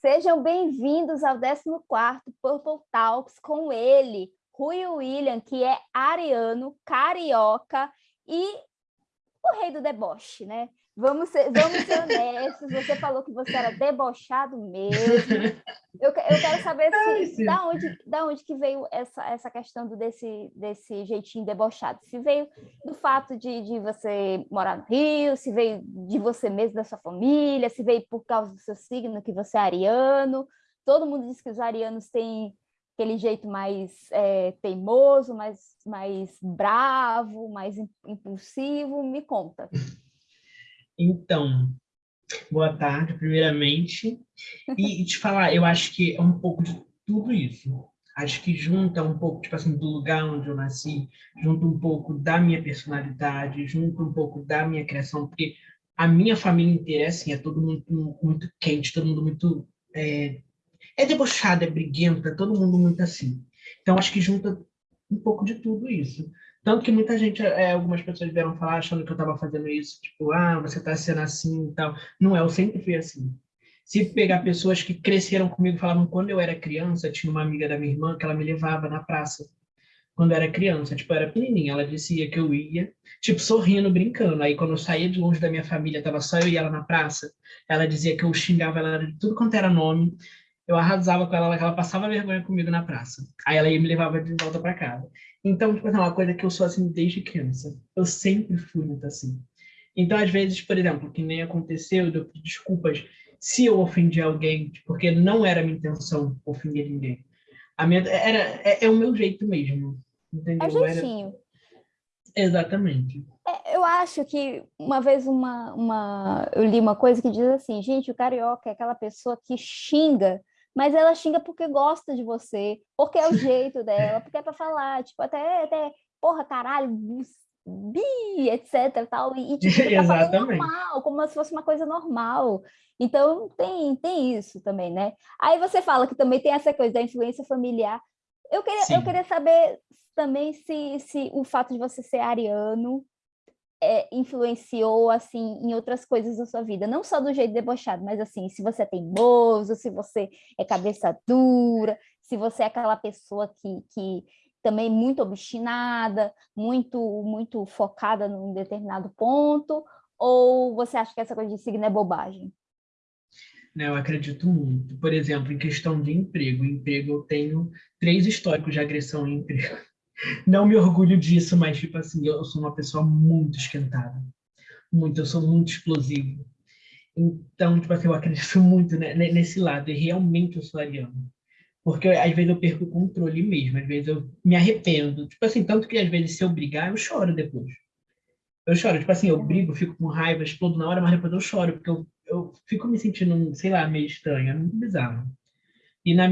Sejam bem-vindos ao 14º Purple Talks com ele, Rui William, que é ariano, carioca e o rei do deboche, né? Vamos ser, vamos ser honestos, você falou que você era debochado mesmo. Eu, eu quero saber se, da, onde, da onde que veio essa, essa questão do, desse, desse jeitinho debochado. Se veio do fato de, de você morar no Rio, se veio de você mesmo, da sua família, se veio por causa do seu signo, que você é ariano. Todo mundo diz que os arianos têm aquele jeito mais é, teimoso, mais, mais bravo, mais impulsivo. Me conta. Então, boa tarde, primeiramente. E, te falar, eu acho que é um pouco de tudo isso. Acho que junta um pouco, tipo assim, do lugar onde eu nasci, junta um pouco da minha personalidade, junta um pouco da minha criação, porque a minha família inteira é assim, é todo mundo muito quente, todo mundo muito... É, é debochado, é briguento, é todo mundo muito assim. Então, acho que junta um pouco de tudo isso. Tanto que muita gente, é, algumas pessoas vieram falar achando que eu estava fazendo isso, tipo, ah, você está sendo assim e tal. Não é, eu sempre fui assim. Se pegar pessoas que cresceram comigo, falavam quando eu era criança, tinha uma amiga da minha irmã que ela me levava na praça. Quando eu era criança, tipo, eu era pequenininha, ela dizia que eu ia, tipo, sorrindo, brincando. Aí quando eu saía de longe da minha família, tava só eu e ela na praça, ela dizia que eu xingava ela de tudo quanto era nome, eu arrasava com ela, ela passava vergonha comigo na praça. Aí ela ia me levava de volta para casa. Então, tipo, é uma coisa que eu sou assim desde criança. Eu sempre fui muito assim. Então, às vezes, por exemplo, que nem aconteceu, eu pedir desculpas se eu ofendi alguém, porque não era minha intenção ofender ninguém. A minha, era, é, é o meu jeito mesmo. Entendeu? É jeitinho. Era... Exatamente. É, eu acho que uma vez uma, uma, eu li uma coisa que diz assim, gente, o carioca é aquela pessoa que xinga mas ela xinga porque gosta de você, porque é o jeito dela, porque é para falar, tipo, até, até porra, caralho, bi, etc, tal, e, tipo, tá normal, como se fosse uma coisa normal. Então, tem, tem isso também, né? Aí você fala que também tem essa coisa da influência familiar. Eu queria, eu queria saber também se, se o fato de você ser ariano é, influenciou assim em outras coisas da sua vida, não só do jeito debochado, mas assim, se você é teimoso, se você é cabeça dura, se você é aquela pessoa que, que também muito obstinada, muito muito focada num determinado ponto, ou você acha que essa coisa de signo é bobagem? Eu acredito muito. Por exemplo, em questão de emprego, emprego eu tenho três históricos de agressão em emprego não me orgulho disso, mas, tipo assim, eu sou uma pessoa muito esquentada. Muito, eu sou muito explosivo. Então, tipo assim, eu acredito muito né, nesse lado, e realmente eu sou ariano. Porque às vezes eu perco o controle mesmo, às vezes eu me arrependo. Tipo assim, tanto que às vezes se eu brigar, eu choro depois. Eu choro, tipo assim, eu brigo, fico com raiva, explodo na hora, mas depois eu choro, porque eu, eu fico me sentindo, sei lá, meio estranho, é muito bizarro. E na,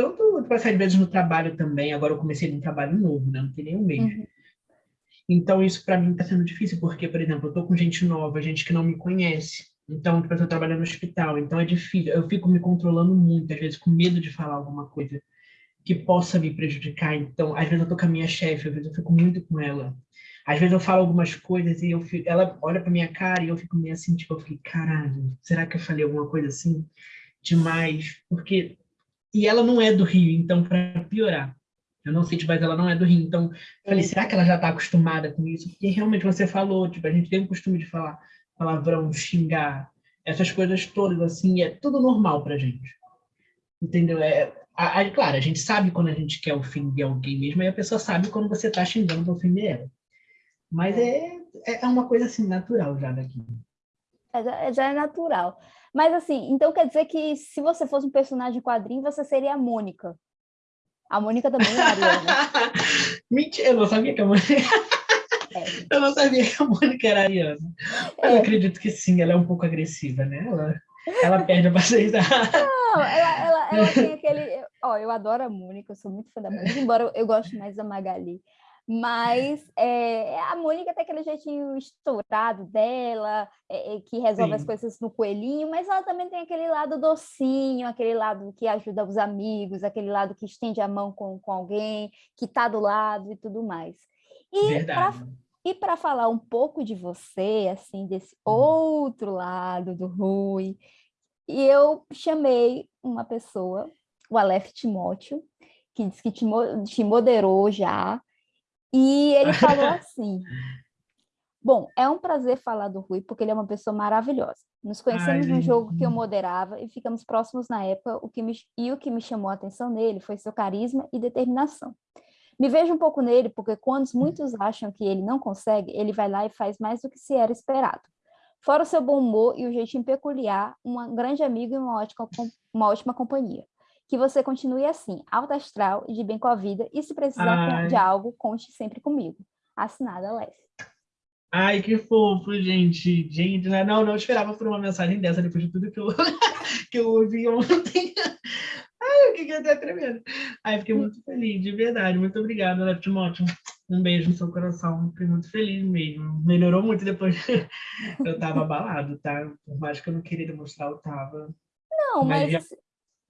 tanto tipo, às vezes no trabalho também, agora eu comecei num trabalho novo, né? não tem nem um mês. Uhum. Então isso para mim está sendo difícil, porque, por exemplo, eu tô com gente nova, gente que não me conhece. Então, tipo, eu trabalho no hospital, então é difícil. Eu fico me controlando muito, às vezes com medo de falar alguma coisa que possa me prejudicar. Então, às vezes eu tô com a minha chefe, às vezes eu fico muito com ela. Às vezes eu falo algumas coisas e eu fico, ela olha para minha cara e eu fico meio assim, tipo, eu fico, caralho, será que eu falei alguma coisa assim demais? Porque e ela não é do Rio, então, para piorar. Eu não sei, tipo, mas ela não é do Rio. Então, falei, será que ela já está acostumada com isso? Porque realmente você falou, tipo, a gente tem o costume de falar palavrão, xingar, essas coisas todas, assim, é tudo normal pra gente. Entendeu? É, a, a, claro, a gente sabe quando a gente quer ofender alguém mesmo, e a pessoa sabe quando você está xingando para ofender ela. Mas é, é, é uma coisa, assim, natural já daqui. É, já é natural. Mas assim, então quer dizer que se você fosse um personagem quadrinho, você seria a Mônica. A Mônica também é ariana. Mentira, eu não sabia que a Mônica... É. Eu não sabia que a Mônica era ariana. É. Eu acredito que sim, ela é um pouco agressiva, né? Ela, ela perde a paciência. Não, ela, ela, ela tem aquele... Ó, eu adoro a Mônica, eu sou muito fã da Mônica, embora eu goste mais da Magali. Mas é, a Mônica tem aquele jeitinho estourado dela, é, é, que resolve Sim. as coisas no coelhinho, mas ela também tem aquele lado docinho, aquele lado que ajuda os amigos, aquele lado que estende a mão com, com alguém, que está do lado e tudo mais. E para falar um pouco de você, assim, desse uhum. outro lado do Rui, eu chamei uma pessoa, o Aleph Timóteo, que disse que te, te moderou já, e ele falou assim, bom, é um prazer falar do Rui, porque ele é uma pessoa maravilhosa. Nos conhecemos Ai, no jogo que eu moderava e ficamos próximos na época, o que me, e o que me chamou a atenção nele foi seu carisma e determinação. Me vejo um pouco nele, porque quando muitos acham que ele não consegue, ele vai lá e faz mais do que se era esperado. Fora o seu bom humor e o jeitinho peculiar, um grande amigo e uma ótima, uma ótima companhia. Que você continue assim, alto astral e de bem com a vida, e se precisar Ai. de algo, conte sempre comigo. Assinada, Léo. Ai, que fofo, gente. Gente, né? não, não esperava por uma mensagem dessa depois de tudo que eu, que eu ouvi ontem. Ai, eu fiquei até tremendo. Ai, fiquei muito feliz, de verdade. Muito obrigada, Léo Timóteo. Um beijo no seu coração. Fiquei muito feliz mesmo. Melhorou muito depois. eu tava abalado, tá? Por mais que eu não queria demonstrar, eu tava. Não, mas, mas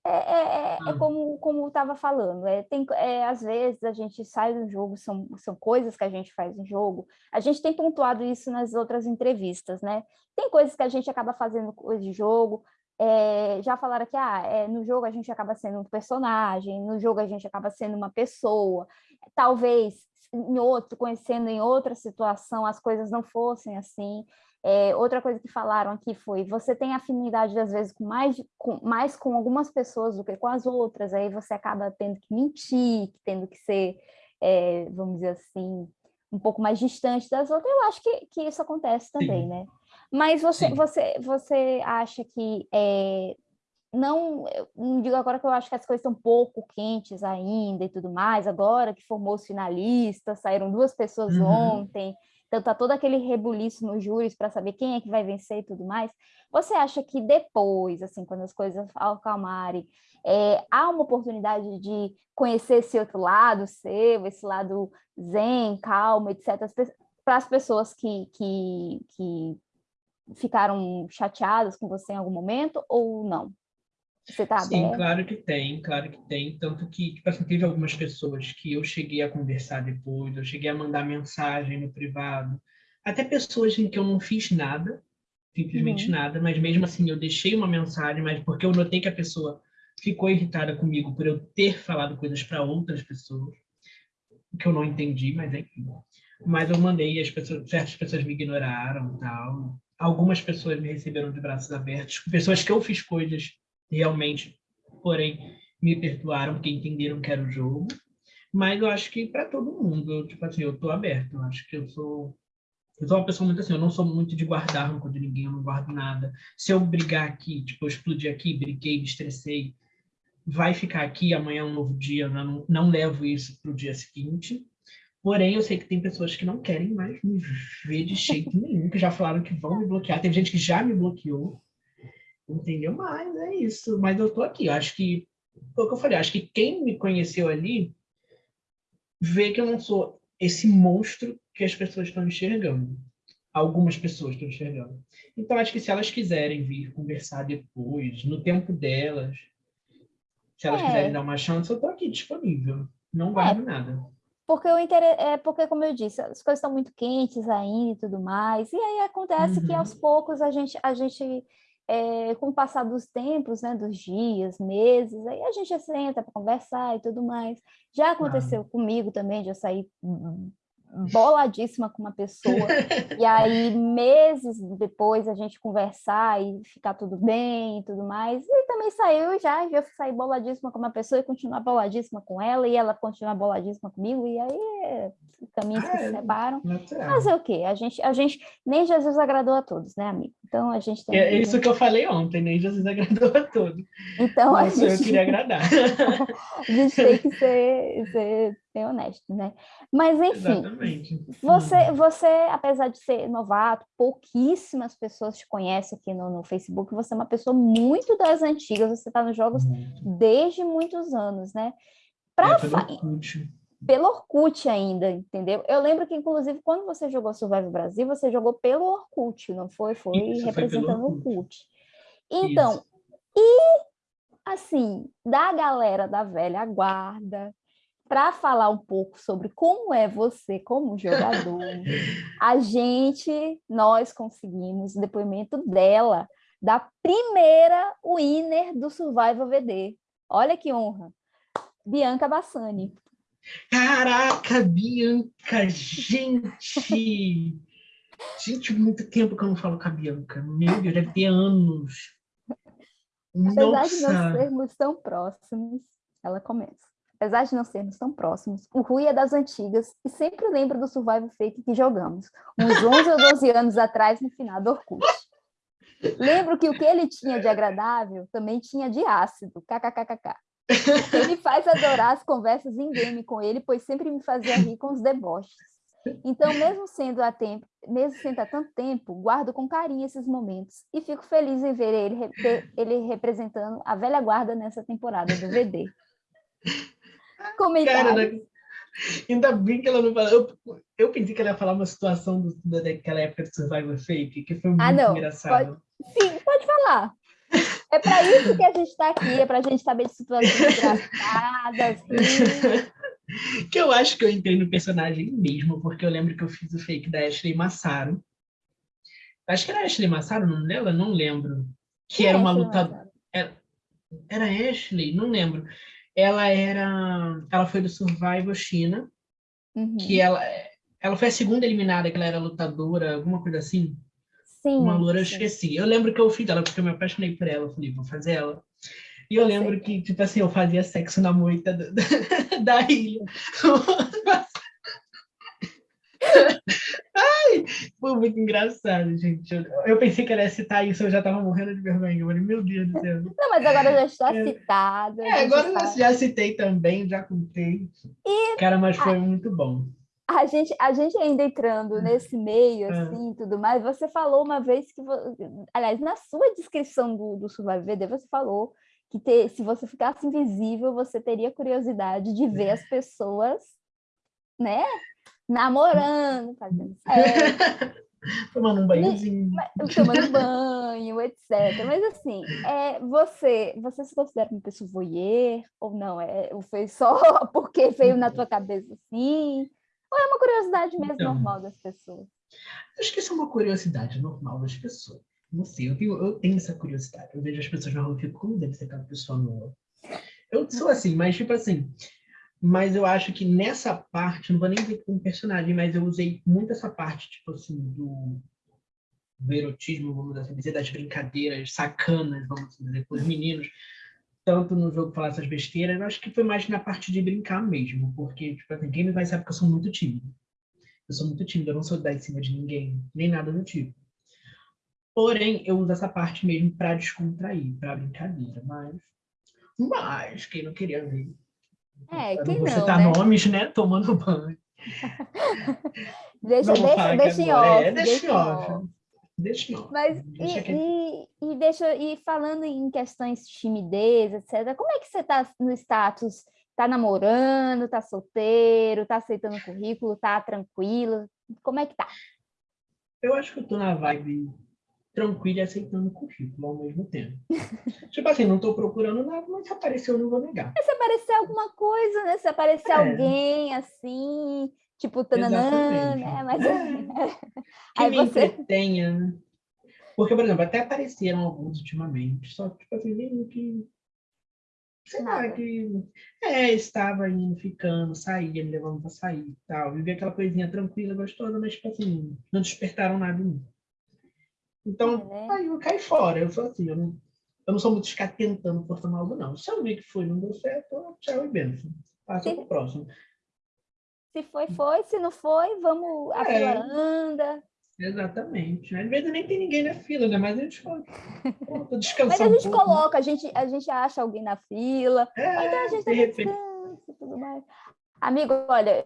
é, é, é, é ah. como como estava falando, é, tem, é, às vezes a gente sai do jogo, são, são coisas que a gente faz em jogo, a gente tem pontuado isso nas outras entrevistas, né? Tem coisas que a gente acaba fazendo coisa de jogo, é, já falaram que ah, é, no jogo a gente acaba sendo um personagem, no jogo a gente acaba sendo uma pessoa, talvez em outro, conhecendo em outra situação, as coisas não fossem assim, é, outra coisa que falaram aqui foi, você tem afinidade, às vezes, com mais, com mais com algumas pessoas do que com as outras, aí você acaba tendo que mentir, tendo que ser, é, vamos dizer assim, um pouco mais distante das outras. Eu acho que, que isso acontece também, Sim. né? Mas você, você, você acha que é, não, não digo agora que eu acho que as coisas estão um pouco quentes ainda e tudo mais, agora que formou os finalistas, saíram duas pessoas uhum. ontem, então tá todo aquele rebuliço nos júris para saber quem é que vai vencer e tudo mais. Você acha que depois, assim, quando as coisas acalmarem, é, há uma oportunidade de conhecer esse outro lado seu, esse lado zen, calmo, etc., para as pessoas que, que, que ficaram chateadas com você em algum momento ou não? Você tá Sim, aberto? claro que tem, claro que tem. Tanto que, tipo assim, teve algumas pessoas que eu cheguei a conversar depois, eu cheguei a mandar mensagem no privado. Até pessoas em que eu não fiz nada, simplesmente uhum. nada, mas mesmo assim eu deixei uma mensagem, mas porque eu notei que a pessoa ficou irritada comigo por eu ter falado coisas para outras pessoas, que eu não entendi, mas enfim. Mas eu mandei as pessoas, certas pessoas me ignoraram tal. Algumas pessoas me receberam de braços abertos, pessoas que eu fiz coisas realmente, porém, me perdoaram porque entenderam que era o jogo. Mas eu acho que para todo mundo, eu, tipo assim, eu tô aberto. Eu acho que eu sou eu sou uma pessoa muito assim, eu não sou muito de guardar rancor de ninguém, eu não guardo nada. Se eu brigar aqui, tipo, eu aqui, briguei, me estressei, vai ficar aqui, amanhã é um novo dia, eu não, não levo isso para o dia seguinte. Porém, eu sei que tem pessoas que não querem mais me ver de jeito nenhum, que já falaram que vão me bloquear. Tem gente que já me bloqueou entendeu? Mas é isso. Mas eu tô aqui. Eu acho que, foi o que eu falei, acho que quem me conheceu ali vê que eu não sou esse monstro que as pessoas estão enxergando. Algumas pessoas estão enxergando. Então, acho que se elas quiserem vir conversar depois, no tempo delas, se elas é. quiserem dar uma chance, eu estou aqui disponível. Não guardo é. nada. Porque, o inter... é porque, como eu disse, as coisas estão muito quentes ainda e tudo mais. E aí acontece uhum. que aos poucos a gente, a gente é, com o passar dos tempos, né, dos dias, meses, aí a gente senta para conversar e tudo mais. Já aconteceu ah. comigo também, de eu sair boladíssima com uma pessoa, e aí meses depois a gente conversar e ficar tudo bem e tudo mais, e também saiu já, já saí boladíssima com uma pessoa e continuar boladíssima com ela, e ela continuar boladíssima comigo, e aí caminhos que se é, separam. Fazer o quê? A gente, a gente, nem Jesus agradou a todos, né, amigo? Então a gente tem. É isso que eu falei ontem, nem Jesus agradou a todos. Então Mas a gente... eu queria agradar. a gente tem que ser, ser bem honesto, né? Mas enfim, Exatamente. você, você, apesar de ser novato, pouquíssimas pessoas te conhecem aqui no, no Facebook, você é uma pessoa muito das antigas, você está nos jogos desde muitos anos, né? Pra é, pelo Orkut ainda, entendeu? Eu lembro que, inclusive, quando você jogou Survival Brasil, você jogou pelo Orkut, não foi? Foi Isso, representando o Orkut. Então, Isso. e assim, da galera da velha guarda, para falar um pouco sobre como é você como jogador, a gente, nós conseguimos o depoimento dela da primeira winner do Survival VD. Olha que honra. Bianca Bassani. Caraca, Bianca, gente! Gente, muito tempo que eu não falo com a Bianca. Meu Deus, deve ter anos. Apesar Nossa. de não sermos tão próximos, ela começa. Apesar de não sermos tão próximos, o Rui é das antigas e sempre lembra do Survival Fake que jogamos, uns 11 ou 12 anos atrás no final do Orkut. Lembro que o que ele tinha de agradável também tinha de ácido, kkkk. Ele faz adorar as conversas em game com ele, pois sempre me fazia rir com os deboches. Então, mesmo sendo há tempo, mesmo sendo há tanto tempo, guardo com carinho esses momentos e fico feliz em ver ele, ele representando a velha guarda nessa temporada do VD. Comentário. Cara, ainda bem que ela não falou. Eu, eu pensei que ela ia falar uma situação do, daquela época de Survivor Fake, que foi ah, muito ah, não. engraçado. Pode, sim, pode falar. É para isso que a gente está aqui, é para a gente saber de situações engraçadas. que eu acho que eu entrei no personagem mesmo, porque eu lembro que eu fiz o fake da Ashley Massaro. Acho que era Ashley Massaro o nome dela? Não lembro. Que era uma lutadora. Era, era Ashley? Não lembro. Ela era. Ela foi do Survival China. Uhum. Que ela, ela foi a segunda eliminada, que ela era lutadora, alguma coisa assim. Sim. Uma loura, eu esqueci. Eu lembro que eu fiz ela, porque eu me apaixonei por ela. Eu falei, vou fazer ela. E eu lembro que, tipo assim, eu fazia sexo na moita da, da ilha. Ai, foi muito engraçado, gente. Eu, eu, pensei que ela ia citar isso, eu já tava morrendo de vergonha. Eu falei, meu Deus do céu. Não, mas agora já está é, citada. É, agora já, já citei também, já contei. E, Cara, mas foi a, muito bom. A gente, a gente ainda entrando hum. nesse meio, é. assim, tudo mais, você falou uma vez que... Aliás, na sua descrição do, do Survival VD, você falou que ter, se você ficasse invisível, você teria curiosidade de ver as pessoas, né? Namorando, fazendo sexo. tomando um banhozinho. Tomando banho, etc. Mas assim, é, você, você se considera uma pessoa voyeur ou não? É, foi só porque veio na tua cabeça assim? Ou é uma curiosidade mesmo então, normal das pessoas? Acho que isso é uma curiosidade normal das pessoas. Não sei, eu tenho, eu tenho essa curiosidade. Eu vejo as pessoas na rua e fico, como deve ser aquela pessoa nua? Eu sou assim, mas tipo assim, mas eu acho que nessa parte, não vou nem dizer como personagem, mas eu usei muito essa parte, tipo assim, do, do erotismo, vamos assim dizer, das brincadeiras sacanas, vamos assim dizer, com os meninos, tanto no jogo falar essas besteiras, eu acho que foi mais na parte de brincar mesmo, porque, tipo assim, quem me vai saber que eu sou muito tímido. Eu sou muito tímido, eu não sou dar em cima de ninguém, nem nada do tipo. Porém, eu uso essa parte mesmo para descontrair, para brincadeira, mas... Mas, quem não queria ver... É, quem não, Você tá né? nomes, né? Tomando banho. deixa, deixa, deixa em off. É, deixa em off. Deixa em off. Mas, deixa e, e, e, deixa, e falando em questões de timidez, etc., como é que você tá no status? Tá namorando, tá solteiro, tá aceitando currículo, tá tranquilo? Como é que tá? Eu acho que eu tô na vibe tranquilo e aceitando o currículo ao mesmo tempo. tipo assim, não estou procurando nada, mas se apareceu, eu não vou negar. se aparecer alguma coisa, né? Se aparecer é. alguém assim, tipo, tananã, né? Mas... É. que Aí você... entretenha, né? Porque, por exemplo, até apareceram alguns ultimamente, só tipo assim, meio que sei Nada. lá, que é, estava indo, ficando, saía, me levando para sair e tal. Vivia aquela coisinha tranquila, gostosa, mas tipo assim, não despertaram nada em mim. Então, é, né? aí eu caí fora. Eu sou assim, eu não, eu não sou muito ficar tentando forçar algo, não. Se eu ver que foi não deu certo, tchau e benção. Passa para o próximo. Se foi, foi. Se não foi, vamos, a é. fila anda. Exatamente. Às vezes nem tem ninguém na fila, né? Mas a gente fala, descansando Mas a gente um coloca, a gente, a gente acha alguém na fila, é, então a gente de repente... descansa tudo mais. Amigo, olha,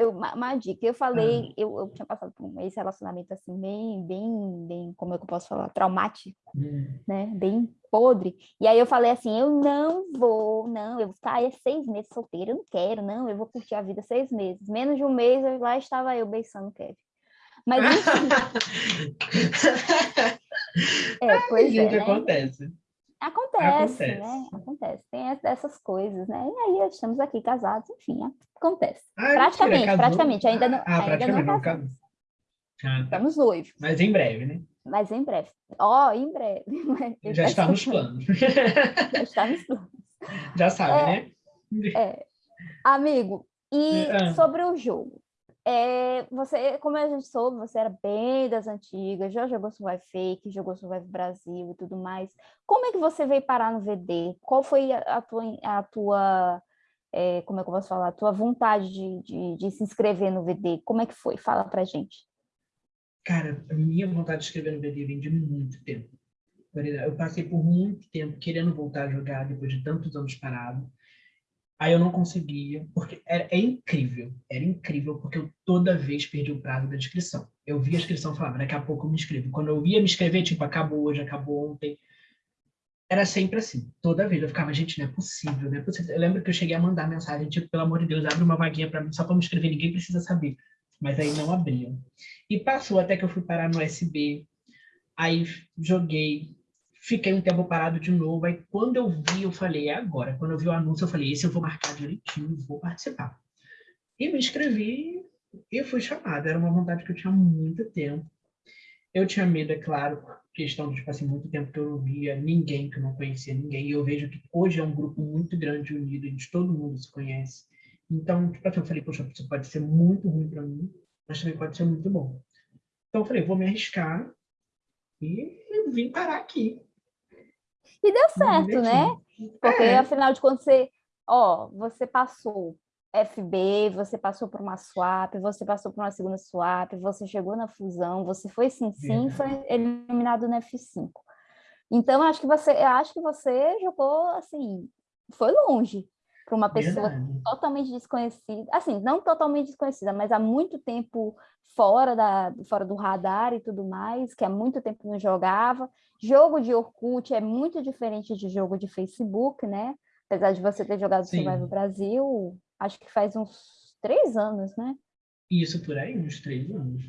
eu, uma, uma, dica, eu falei, ah. eu, eu tinha passado por esse relacionamento assim, bem, bem, bem, como é que eu posso falar, traumático, hum. né, bem podre, e aí eu falei assim, eu não vou, não, eu vou ficar é seis meses solteira, eu não quero, não, eu vou curtir a vida seis meses, menos de um mês, eu, lá estava eu beiçando o Kevin. Mas enfim... é, pois é, né? acontece. Acontece, acontece, né? Acontece. Tem essas coisas, né? E aí estamos aqui casados, enfim, acontece. Ah, praticamente, mentira, praticamente. Ainda não, ah, ainda praticamente não casamos. Ah, tá. Estamos noivos. Mas em breve, né? Mas em breve. Ó, oh, em breve. Já está nos planos. Já está nos planos. Já sabe, é, né? É. Amigo, e é. sobre o jogo? É, você, como a gente soube, você era bem das antigas, já jogou Survive Fake, jogou Survive Brasil e tudo mais. Como é que você veio parar no VD? Qual foi a, tua, a tua é, como é que eu posso falar, a tua vontade de, de, de, se inscrever no VD? Como é que foi? Fala pra gente. Cara, a minha vontade de escrever no VD vem de muito tempo. Eu passei por muito tempo querendo voltar a jogar depois de tantos anos parado. Aí eu não conseguia, porque era, é incrível, era incrível, porque eu toda vez perdi o prazo da inscrição. Eu via a inscrição e falava, daqui a pouco eu me inscrevo. Quando eu ia me inscrever, tipo, acabou hoje, acabou ontem. Era sempre assim, toda vez. Eu ficava, gente, não é possível, não é possível. Eu lembro que eu cheguei a mandar mensagem, tipo, pelo amor de Deus, abre uma vaguinha para mim, só para me inscrever, ninguém precisa saber. Mas aí não abriam. E passou até que eu fui parar no SB, aí joguei, Fiquei um tempo parado de novo. Aí quando eu vi, eu falei, é agora. Quando eu vi o anúncio, eu falei, esse eu vou marcar direitinho, vou participar. E me inscrevi e fui chamado. Era uma vontade que eu tinha há muito tempo. Eu tinha medo, é claro, questão de, tipo assim, muito tempo que eu não via ninguém, que eu não conhecia ninguém. E eu vejo que hoje é um grupo muito grande, unido, onde todo mundo se conhece. Então, tipo assim, eu falei, poxa, isso pode ser muito ruim para mim, mas também pode ser muito bom. Então, eu falei, vou me arriscar e vim parar aqui. E deu certo, né? Porque, é. afinal de contas, você, ó, você passou FB, você passou por uma swap, você passou por uma segunda swap, você chegou na fusão, você foi sim sim, foi eliminado no F5. Então, acho que você, acho que você jogou assim, foi longe para uma pessoa Verdade. totalmente desconhecida, assim, não totalmente desconhecida, mas há muito tempo fora, da, fora do radar e tudo mais, que há muito tempo não jogava. Jogo de Orkut é muito diferente de jogo de Facebook, né? Apesar de você ter jogado Sim. Survival Brasil, acho que faz uns três anos, né? Isso, por aí, uns três anos.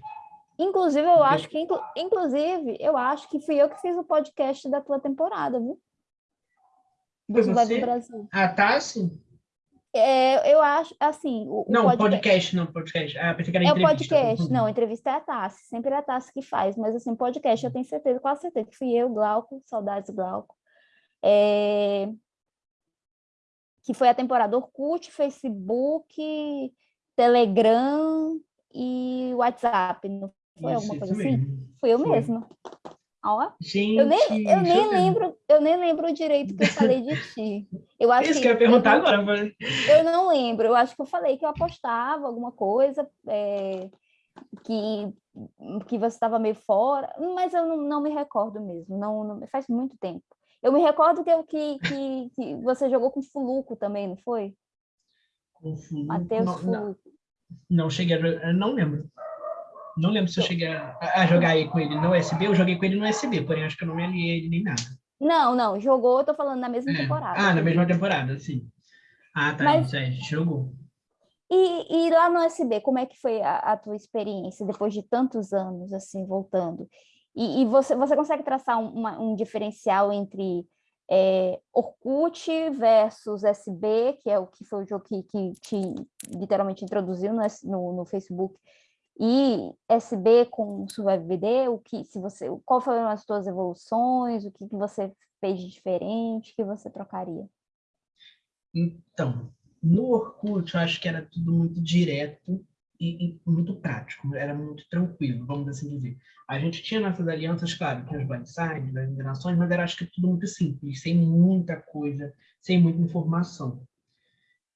Inclusive, eu acho que, inclusive, eu acho que fui eu que fiz o podcast da tua temporada, viu? Do Survival Brasil. Ah, tá, sim. É, eu acho, assim... O, não, o podcast, podcast, não, podcast. Ah, pensei que era é entrevista. É o podcast, não, entrevista é a Tassi, sempre é a Tassi que faz, mas, assim, podcast eu tenho certeza, quase certeza, que fui eu, Glauco, saudades Glauco, é... que foi a temporada Orkut, Facebook, Telegram e WhatsApp, não foi isso, alguma coisa assim? Mesmo. Fui eu foi. mesma. Ó, Gente, eu nem, eu nem lembro, eu nem lembro direito que eu falei de ti. Eu acho Isso que, que eu ia perguntar eu, agora. Eu não lembro, eu acho que eu falei que eu apostava alguma coisa, é, que, que você estava meio fora, mas eu não, não me recordo mesmo, não, não, faz muito tempo. Eu me recordo que, eu, que, que, que você jogou com Fuluco também, não foi? Com Fuluco? Matheus Fuluco. Não, não cheguei a... Não lembro. Não lembro se eu cheguei a, a jogar aí com ele no USB, eu joguei com ele no USB, porém acho que eu não me aliei ele nem nada. Não, não, jogou, eu tô falando na mesma é. temporada. Ah, na mesma temporada, sim. Ah, tá, Mas... isso aí, a gente jogou. E, e, lá no USB, como é que foi a, a, tua experiência depois de tantos anos, assim, voltando? E, e você, você consegue traçar um, uma, um diferencial entre é, Orkut versus SB, que é o que foi o jogo que, que te literalmente introduziu no, no, no Facebook, e SB com SurviveBD, o que se você, qual foram as suas evoluções, o que, que você fez de diferente, que você trocaria? Então, no Orkut eu acho que era tudo muito direto e, e, muito prático, era muito tranquilo, vamos assim dizer. A gente tinha nossas alianças, claro, tinha os blindsides, as enganações, mas era acho que tudo muito simples, sem muita coisa, sem muita informação.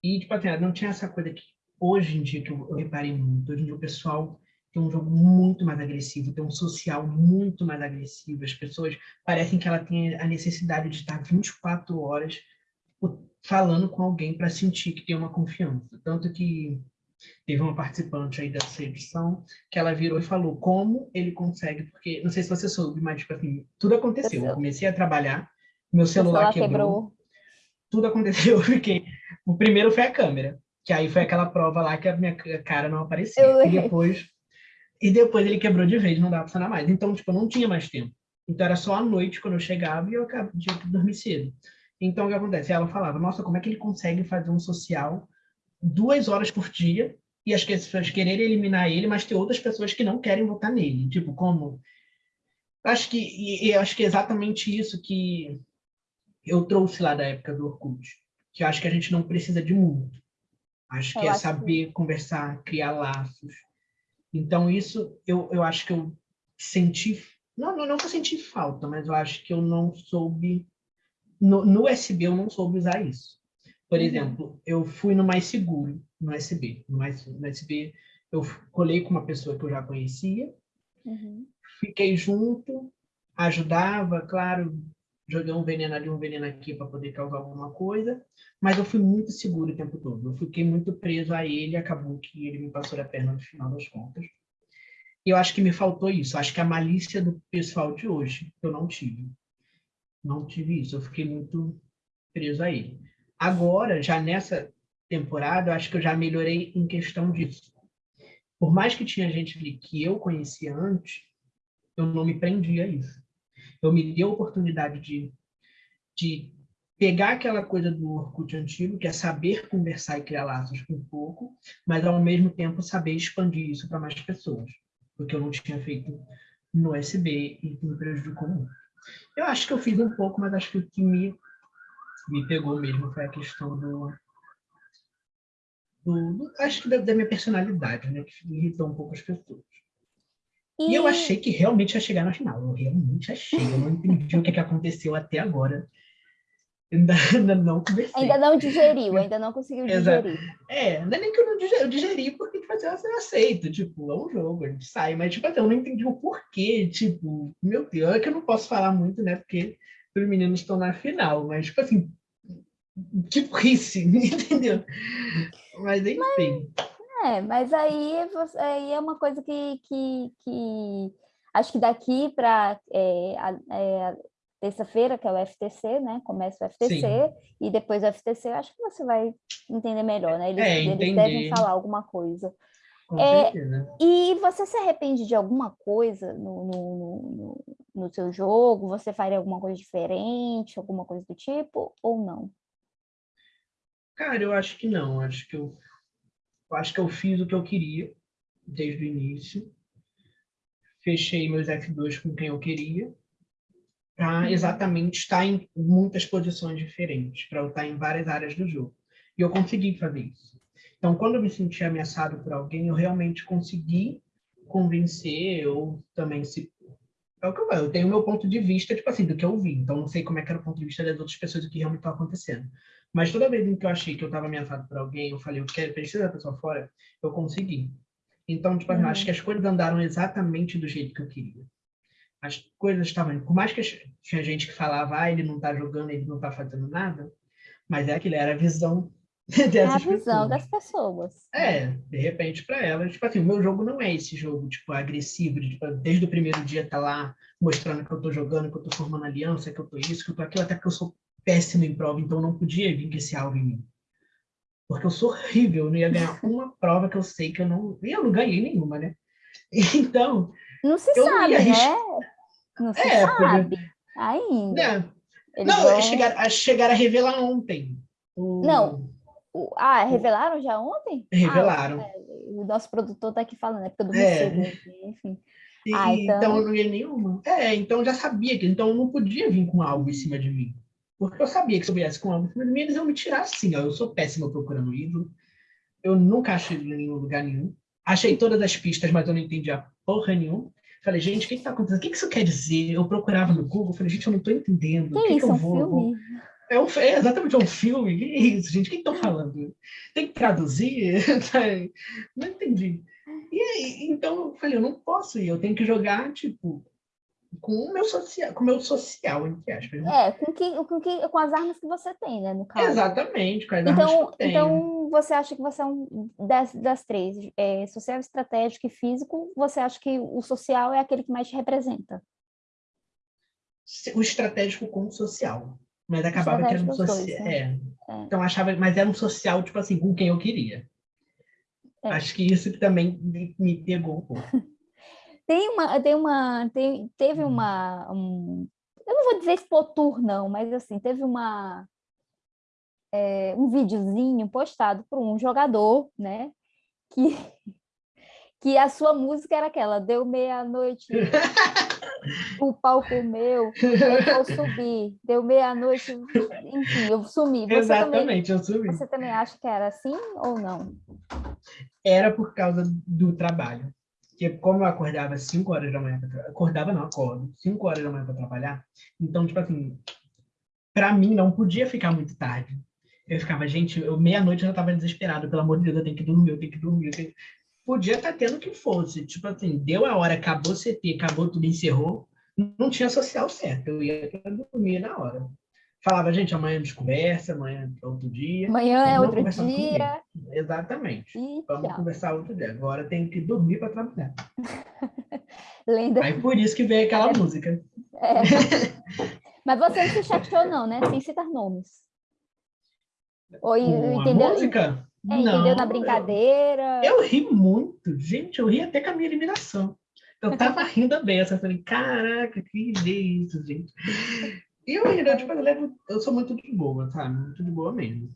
E, tipo assim, não tinha essa coisa que hoje em dia, que eu, eu reparei muito, hoje em dia o pessoal tem um jogo muito mais agressivo, tem um social muito mais agressivo. As pessoas parecem que ela tem a necessidade de estar 24 horas falando com alguém para sentir que tem uma confiança. Tanto que teve uma participante aí dessa edição que ela virou e falou como ele consegue, porque não sei se você soube, mas tipo assim, tudo aconteceu. Eu comecei a trabalhar, meu celular, quebrou, quebrou, tudo aconteceu, porque o primeiro foi a câmera que aí foi aquela prova lá que a minha cara não aparecia. Eu... E depois, e depois ele quebrou de vez, não dava pra funcionar mais. Então, tipo, eu não tinha mais tempo. Então era só à noite quando eu chegava e eu tinha que dormir cedo. Então o que acontece? Ela falava, nossa, como é que ele consegue fazer um social duas horas por dia e as pessoas quererem eliminar ele, mas ter outras pessoas que não querem votar nele. Tipo, como? Acho que, e, e acho que é exatamente isso que eu trouxe lá da época do Orkut, que eu acho que a gente não precisa de muito. Acho eu que é saber que... conversar, criar laços. Então, isso eu, eu acho que eu senti. Não, não, não que eu senti falta, mas eu acho que eu não soube. No, no SB, eu não soube usar isso. Por uhum. exemplo, eu fui no Mais Seguro, no SB. No, mais, no SB, eu colei com uma pessoa que eu já conhecia, uhum. fiquei junto, ajudava, claro, joguei um veneno ali, um veneno aqui para poder causar alguma coisa, mas eu fui muito seguro o tempo todo. Eu fiquei muito preso a ele, acabou que ele me passou a perna no final das contas. E eu acho que me faltou isso. Acho que a malícia do pessoal de hoje eu não tive. Não tive isso. Eu fiquei muito preso a ele. Agora, já nessa temporada, eu acho que eu já melhorei em questão disso. Por mais que tinha gente ali que eu conhecia antes, eu não me prendia a isso eu me dei a oportunidade de, de pegar aquela coisa do Orkut antigo, que é saber conversar e criar laços um pouco, mas ao mesmo tempo saber expandir isso para mais pessoas, porque eu não tinha feito no SB e me prejudicou muito. Eu acho que eu fiz um pouco, mas acho que o que me, me pegou mesmo foi a questão do, do acho que da, da, minha personalidade, né, que irritou um pouco as pessoas. E... e... eu achei que realmente ia chegar na final. Eu realmente achei. Eu não entendi o que, que aconteceu até agora. Ainda, ainda não conversei. Ainda não digeriu, ainda não conseguiu digerir. É, não é nem que eu não digeri, eu digeri porque tipo, assim, eu aceito, tipo, é um jogo, a gente sai, mas tipo, assim, eu não entendi o porquê, tipo, meu Deus, é que eu não posso falar muito, né, porque os meninos estão na final, mas tipo assim, tipo, rice, entendeu? Mas enfim. Mas... É, mas aí, você, aí é uma coisa que, que, que acho que daqui para é, é, terça-feira, que é o FTC, né? Começa o FTC Sim. e depois o FTC, acho que você vai entender melhor, né? Eles, é, eles devem falar alguma coisa. É, e você se arrepende de alguma coisa no, no, no, no, seu jogo? Você faria alguma coisa diferente, alguma coisa do tipo, ou não? Cara, eu acho que não. Acho que eu eu acho que eu fiz o que eu queria desde o início. Fechei meus F2 com quem eu queria, para uhum. exatamente estar em muitas posições diferentes, para eu estar em várias áreas do jogo. E eu consegui fazer isso. Então, quando eu me senti ameaçado por alguém, eu realmente consegui convencer ou também se é o que eu, eu tenho o meu ponto de vista, tipo assim, do que eu vi. Então, não sei como é que era o ponto de vista das outras pessoas do que realmente estava acontecendo. Mas toda vez em que eu achei que eu estava ameaçado por alguém, eu falei, eu quero, preciso da pessoa fora, eu consegui. Então, tipo, uhum. acho que as coisas andaram exatamente do jeito que eu queria. As coisas estavam... Por mais que tinha gente que falava, ah, ele não está jogando, ele não está fazendo nada, mas é aquilo, era a visão dessas é a visão pessoas. das pessoas. É, de repente para elas, tipo assim, o meu jogo não é esse jogo, tipo, agressivo, de, tipo, desde o primeiro dia tá lá mostrando que eu tô jogando, que eu tô formando aliança, que eu tô isso, que eu tô aquilo, até que eu sou péssimo em prova, então não podia vir com esse alvo em mim. Porque eu sou horrível, eu não ia ganhar uma prova que eu sei que eu não... E eu não ganhei nenhuma, né? Então... Não se sabe, né? Não se é, sabe ainda. É. Não, vão... chegaram, chegaram a revelar ontem. O... Não. Ah, revelaram já ontem? Revelaram. Ah, o nosso produtor está aqui falando, é época do é. enfim. ah, então... então não ia nenhuma. É, então já sabia que então não podia vir com algo em cima de mim. Porque eu sabia que se eu viesse com algo em eles iam me tirar assim. Ó. Eu sou péssima procurando ídolo. Eu nunca achei ele em nenhum lugar nenhum. Achei todas as pistas, mas eu não entendia porra nenhuma. Falei, gente, o que está acontecendo? O que isso quer dizer? Eu procurava no Google, falei, gente, eu não estou entendendo. Que, que isso, que eu um vou? Filme? É, um, é exatamente um filme. Que é isso, gente? O que estão falando? Tem que traduzir? não entendi. E aí, então eu falei, eu não posso ir, eu tenho que jogar, tipo, com o meu social, com o meu social, entre aspas. Né? É, com, que, com, que, com as armas que você tem, né, no caso. Exatamente, com as então, armas que eu tenho. Então, você acha que você é um das, das três, é, social, estratégico e físico, você acha que o social é aquele que mais te representa? O estratégico com o social. Mas acabava que era um social. Né? É. É. Então, achava, mas era um social, tipo assim, com quem eu queria. É. Acho que isso também me, me pegou um pouco. Tem uma, tem uma, tem, teve hum. uma, um, eu não vou dizer expotur não, mas assim, teve uma, é, um videozinho postado por um jogador, né, que, que a sua música era aquela, deu meia-noite, o pau comeu, aí eu subi, deu meia-noite, enfim, eu sumi. Você Exatamente, também, eu sumi. Você também acha que era assim ou não? Era por causa do trabalho. Porque como eu acordava 5 horas da manhã, pra, acordava não, acordo, 5 horas da manhã para trabalhar, então, tipo assim, para mim não podia ficar muito tarde. Eu ficava, gente, eu meia-noite eu já estava desesperado, pelo amor de Deus, eu tenho que dormir, eu tenho que dormir. Tenho... Podia estar tá tendo que fosse, tipo assim, deu a hora, acabou o CT, acabou tudo, encerrou, não tinha social certo, eu ia dormir na hora. Falava, gente, amanhã a gente conversa, amanhã é outro dia. Amanhã é outro dia. Exatamente. E Vamos tchau. conversar outro dia. Agora tenho que dormir para trabalhar. Lenda. Aí por isso que veio aquela é. música. É. Mas você não se chateou, não, né? Sem citar nomes. Ou entendeu? música? É, não, entendeu na brincadeira? Eu, eu, ri muito. Gente, eu ri até com a minha eliminação. Eu tava rindo bem, eu falei, caraca, que isso, gente. E eu ainda, tipo, eu, levo, eu sou muito de boa, sabe? Muito de boa mesmo.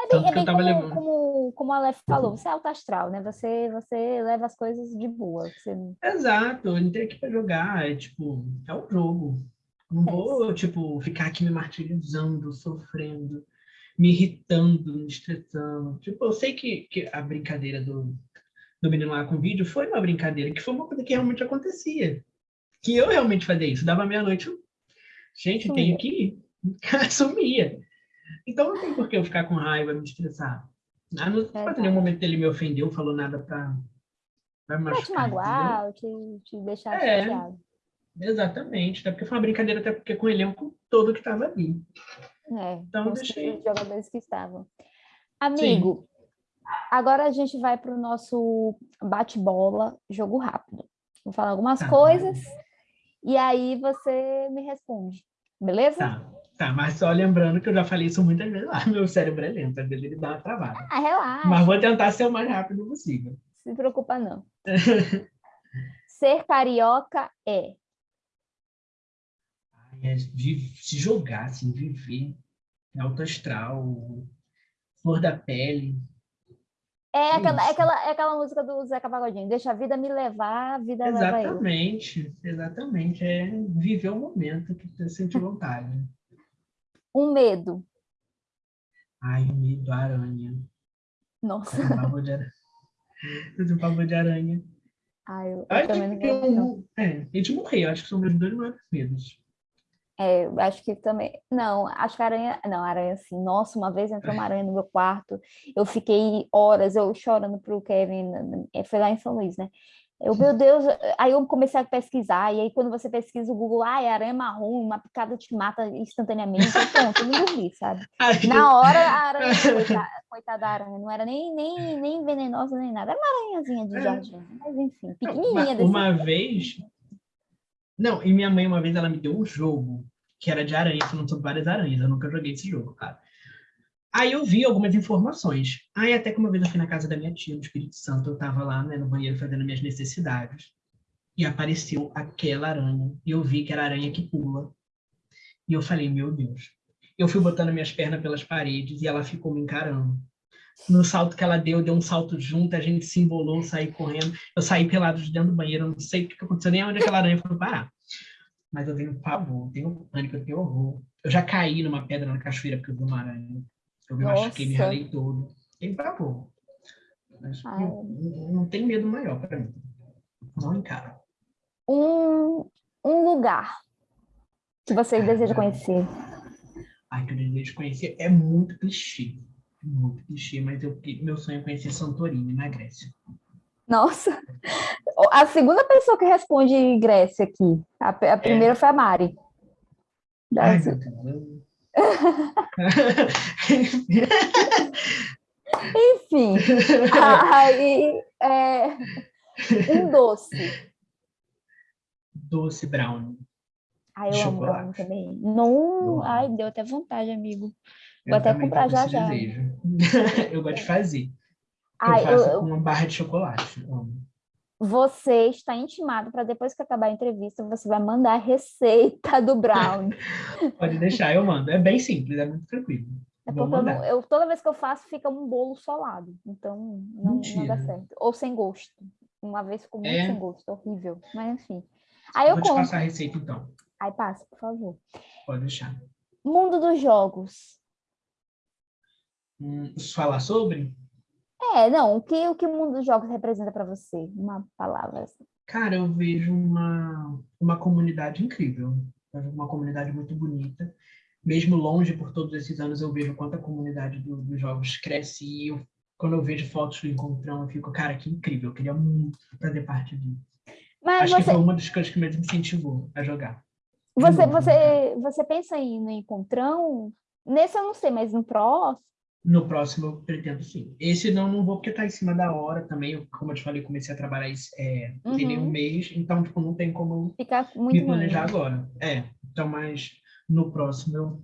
É bem, é bem como, levando... como, como a Aleph falou, você é alto astral, né? Você, você leva as coisas de boa. Você... Exato, eu entrei aqui para jogar, é tipo, é um jogo. Não é vou, tipo, ficar aqui me martirizando, sofrendo, me irritando, me estressando. Tipo, eu sei que, que a brincadeira do, do menino lá com o vídeo foi uma brincadeira, que foi uma coisa que realmente acontecia. Que eu realmente fazia isso. Dava meia-noite, gente, Sumia. tenho que ir. Sumia. Então não tem por que eu ficar com raiva, me estressar. Ah, não é, nenhum momento ele me ofendeu, falou nada para me machucar. te magoar, ou te, te deixar é, chateado. Exatamente, até porque foi uma brincadeira, até porque com o elenco todo que estava ali. É, então deixei... os jogadores que estavam. Amigo, Sim. agora a gente vai para o nosso bate-bola, jogo rápido. Vou falar algumas tá. coisas e aí você me responde, beleza? Tá. Tá, mas só lembrando que eu já falei isso muitas vezes lá, meu cérebro é lento, às vezes ele dá uma travada. Ah, relaxa. Mas vou tentar ser o mais rápido possível. Se preocupa, não. ser carioca é... é se jogar, assim, viver. Alto astral, flor da pele. É, é aquela, é, aquela, é aquela música do Zeca Pagodinho, deixa a vida me levar, a vida exatamente, leva. Exatamente, exatamente. É viver o momento que você sente vontade. Um medo. Ai, o medo da aranha. Nossa. Tenho pavor de aranha. Tenho pavor de aranha. Ai, eu, eu acho também que eu, não. É, e de morrer, acho que são meus dois maiores medos. É, acho que também. Não, acho que a aranha. Não, aranha assim. Nossa, uma vez entrou uma aranha no meu quarto. Eu fiquei horas, eu chorando pro Kevin. Foi lá em São Luís, né? Eu, meu Deus, aí eu comecei a pesquisar, e aí quando você pesquisa o Google, ah, é aranha marrom, uma picada te mata instantaneamente, pronto, eu não dormi, sabe? Na hora, a aranha, coitada, coitada da aranha, não era nem, nem, nem venenosa nem nada, era uma aranhazinha de é. jardim, mas enfim, pequenininha. Uma, uma vez, não, e minha mãe uma vez, ela me deu um jogo, que era de aranha, falando sobre várias aranhas, eu nunca joguei esse jogo, cara. Aí eu vi algumas informações. Aí até que uma vez eu fui na casa da minha tia, no Espírito Santo, eu estava lá né, no banheiro fazendo minhas necessidades. E apareceu aquela aranha. E eu vi que era aranha que pula. E eu falei, meu Deus. Eu fui botando minhas pernas pelas paredes e ela ficou me encarando. No salto que ela deu, deu um salto junto, a gente se embolou, saí correndo. Eu saí pelado de dentro do banheiro, não sei o que aconteceu, nem onde aquela aranha foi parar. Mas eu tenho pavor, tenho pânico, eu tenho horror. Eu já caí numa pedra na cachoeira porque eu vi uma aranha. Eu me Nossa. machuquei, me ralei todo. Tem pavor. Mas não, não tem medo maior para mim. Não encara. Um, um lugar que você Ai, deseja conhecer. Ai, que eu desejo conhecer é muito clichê. Muito clichê, mas eu, meu sonho é conhecer Santorini, na Grécia. Nossa! A segunda pessoa que responde Grécia aqui. A, a primeira é. foi a Mari. Ai. Enfim, aí é, um doce. Doce brown. Ai, eu amo brown também. Não, ai, deu até vontade, amigo. Vou eu até comprar já já. eu gosto de fazer. Ai, eu faço eu, com uma barra de chocolate. amo você está intimado para depois que acabar a entrevista, você vai mandar a receita do brownie. Pode deixar, eu mando. É bem simples, é muito tranquilo. É porque eu, não, eu, toda vez que eu faço, fica um bolo solado. Então, não, não dá certo. Ou sem gosto. Uma vez ficou muito é. sem gosto, horrível. Mas, enfim. Aí eu, Vou conto. te passar a receita, então. Aí passa, por favor. Pode deixar. Mundo dos jogos. Hum, falar sobre? É, não, o que o que o mundo dos jogos representa para você? Uma palavra assim. Cara, eu vejo uma, uma comunidade incrível. Eu vejo uma comunidade muito bonita. Mesmo longe por todos esses anos, eu vejo quanto a comunidade do- dos jogos cresce. E eu, quando eu vejo fotos do encontrão, eu fico, cara, que incrível. Eu queria muito fazer parte disso. Mas Acho que você, foi uma das coisas que mais me incentivou a jogar. você, novo, você, você pensa em ir no encontrão? Nesse eu não sei, mas no próximo. No próximo eu pretendo sim. Esse não, não vou porque tá em cima da hora também. Eu, como eu te falei, comecei a trabalhar isso, é, tem nem um Uhum. mês, então tipo, não tem como Fica eu muito me planejar agora. É, então, mas no próximo eu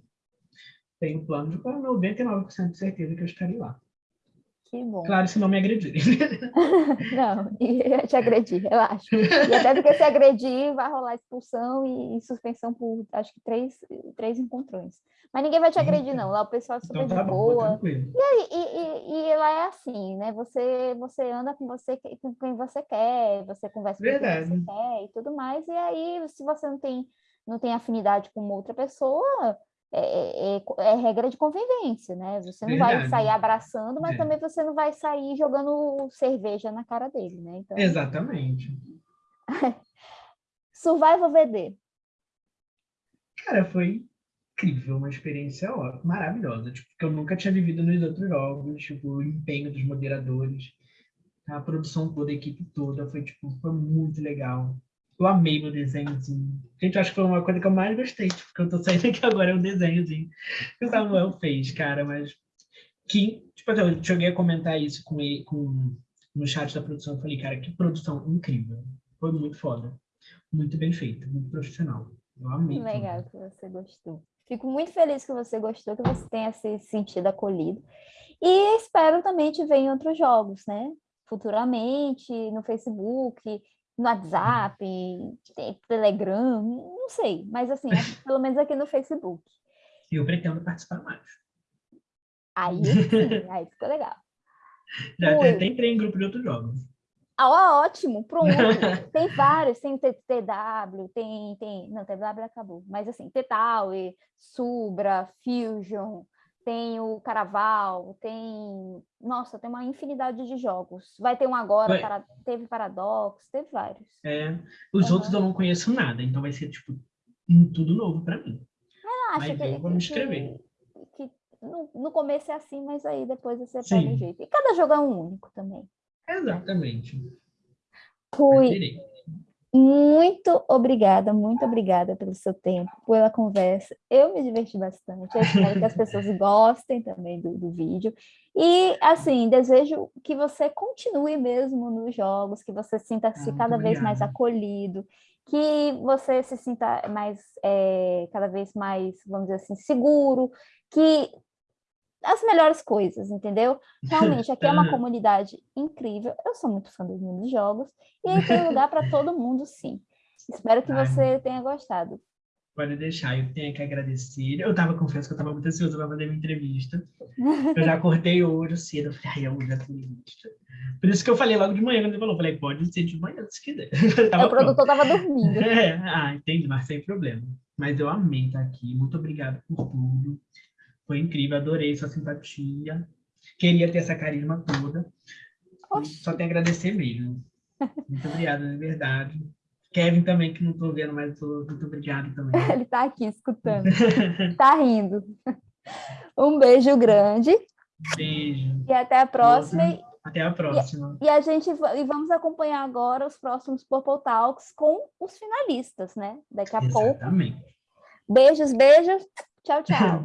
tenho plano de com 99% de certeza que eu estarei lá. Que bom. Claro, se não me agredirem. Não, ia te agredir, relaxa. E até porque se agredir, vai rolar expulsão e, e suspensão por, acho que, três, três encontrões. Mas ninguém vai te agredir, não. Lá o pessoal é super Então de tá bom, vou boa. tranquilo. E, e, e, e lá é assim, né? Você, você anda com você com quem você quer, você conversa com quem Verdade. você quer e tudo mais. E aí, se você não tem, não tem afinidade com outra pessoa, é, é- é- é regra de convivência, né? Você não vai Verdade. sair abraçando, mas É. também você não vai sair jogando cerveja na cara dele, né? Então, Exatamente. Survival VD. Cara, foi incrível, uma experiência ó, maravilhosa, tipo, que eu nunca tinha vivido nos outros jogos, tipo, o empenho dos moderadores, a produção toda, a equipe toda, foi, tipo, foi muito legal. Eu amei meu desenhozinho. Gente, eu acho que foi uma coisa que eu mais gostei, tipo, que eu tô saindo aqui agora é o desenhozinho que o Samuel fez, cara, mas que, tipo, assim, eu cheguei a comentar isso com ele, com, no chat da produção, eu falei, cara, que produção incrível. Foi muito foda. Muito bem feito, muito profissional. Eu amei. Legal que você gostou. Fico muito feliz que você gostou, que você tenha se sentido acolhido. E espero também te ver em outros jogos, né? Futuramente, no Facebook, no WhatsApp, Telegram, não sei. Mas assim, pelo menos aqui no Facebook. Eu pretendo participar mais. Aí sim, aí ficou legal. Já Oi. até entrei em grupo de outros jogos. Ah, ótimo, pronto. Tem vários, tem TTW, tem, tem, não, TW acabou, mas assim, T-Tower, Subra, Fusion, tem o Caraval, tem, nossa, tem uma infinidade de jogos. Vai ter um agora, Vai. para- teve Paradox, teve vários. É, os Aham. outros eu não conheço nada, então vai ser, tipo, um tudo novo pra mim. Ah, acho Mas que, eu vou me que- inscrever. que no, no começo é assim, mas aí depois você Sim. pega o jeito. E cada jogo é um único também. Exatamente. Fui. Muito obrigada, muito obrigada pelo seu tempo, pela conversa. Eu me diverti bastante. Eu espero que as pessoas gostem também do, do vídeo. E, assim, desejo que você continue mesmo nos jogos, que você sinta-se Muito cada vez mais obrigado. acolhido, que você se sinta mais, é, cada vez mais, vamos dizer assim, seguro, que as melhores coisas, entendeu? Realmente, aqui é uma Aham. comunidade incrível. Eu sou muito fã dos jogos. E tem lugar para todo mundo, sim. Espero que você tenha gostado. Pode deixar, eu tenho que agradecer. Eu tava, confesso que eu tava muito ansioso para fazer minha entrevista. Eu já acordei hoje cedo, eu falei, ai, hoje é a entrevista. Por isso que eu falei logo de manhã, quando ele falou, eu falei, pode ser de manhã, se quiser. Eu o produtor estava dormindo. É, ah, entendi, mas sem problema. Mas eu amei estar aqui. Muito obrigado por tudo. Foi incrível, adorei sua simpatia. Queria ter essa carisma toda. Oxi. Só tenho a agradecer mesmo. Muito obrigado, de verdade. Kevin também, que não estou vendo, mas muito obrigado também. Ele está aqui escutando. Está rindo. Um beijo grande Beijo. e até a próxima. E, Até a próxima. e a gente e vamos acompanhar agora os próximos Purple Talks com os finalistas, né? Daqui a pouco. Exatamente. Beijos, beijos. Tchau, tchau.